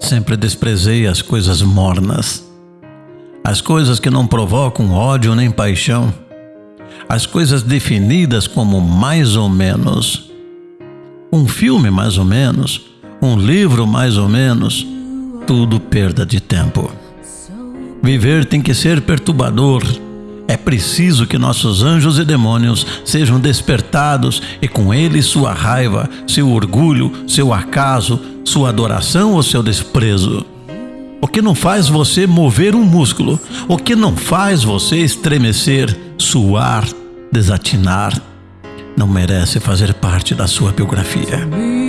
Sempre desprezei as coisas mornas, as coisas que não provocam ódio nem paixão, as coisas definidas como mais ou menos. Um filme mais ou menos, um livro mais ou menos, tudo perda de tempo. Viver tem que ser perturbador. É preciso que nossos anjos e demônios sejam despertados e com eles sua raiva, seu orgulho, seu acaso, sua adoração ou seu desprezo. O que não faz você mover um músculo, o que não faz você estremecer, suar, desatinar, não merece fazer parte da sua biografia.